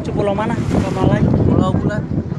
menuju mana? Pulau Malai, Pulau Bulat.